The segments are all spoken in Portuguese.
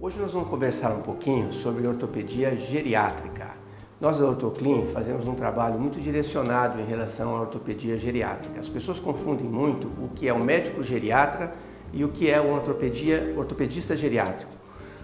Hoje nós vamos conversar um pouquinho sobre ortopedia geriátrica. Nós da Ortoclin fazemos um trabalho muito direcionado em relação à ortopedia geriátrica. As pessoas confundem muito o que é um médico geriatra e o que é um ortopedia, ortopedista geriátrico.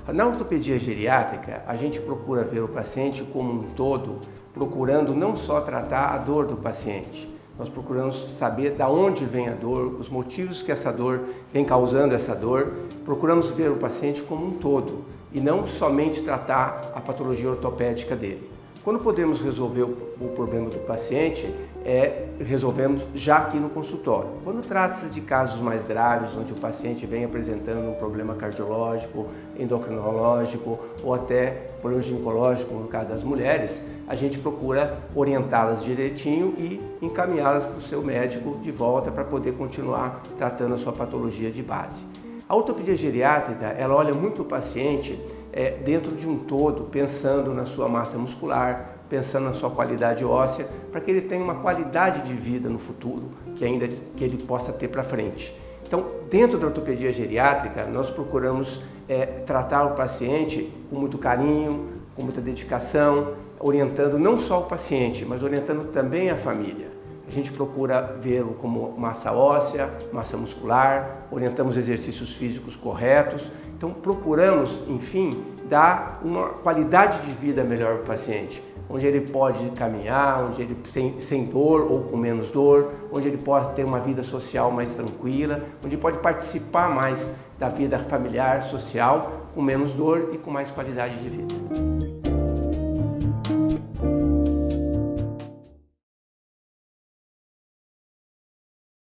Na ortopedia geriátrica, a gente procura ver o paciente como um todo, procurando não só tratar a dor do paciente, nós procuramos saber da onde vem a dor, os motivos que essa dor vem causando essa dor. Procuramos ver o paciente como um todo e não somente tratar a patologia ortopédica dele. Quando podemos resolver o problema do paciente, é, resolvemos já aqui no consultório. Quando trata-se de casos mais graves, onde o paciente vem apresentando um problema cardiológico, endocrinológico ou até problema ginecológico, no caso das mulheres, a gente procura orientá-las direitinho e encaminhá-las para o seu médico de volta para poder continuar tratando a sua patologia de base. A ortopedia geriátrica, ela olha muito o paciente é, dentro de um todo, pensando na sua massa muscular, pensando na sua qualidade óssea, para que ele tenha uma qualidade de vida no futuro, que ainda que ele possa ter para frente. Então, dentro da ortopedia geriátrica, nós procuramos é, tratar o paciente com muito carinho, com muita dedicação, orientando não só o paciente, mas orientando também a família. A gente procura vê-lo como massa óssea, massa muscular, orientamos exercícios físicos corretos. Então procuramos, enfim, dar uma qualidade de vida melhor para o paciente, onde ele pode caminhar, onde ele tem sem dor ou com menos dor, onde ele pode ter uma vida social mais tranquila, onde ele pode participar mais da vida familiar, social, com menos dor e com mais qualidade de vida.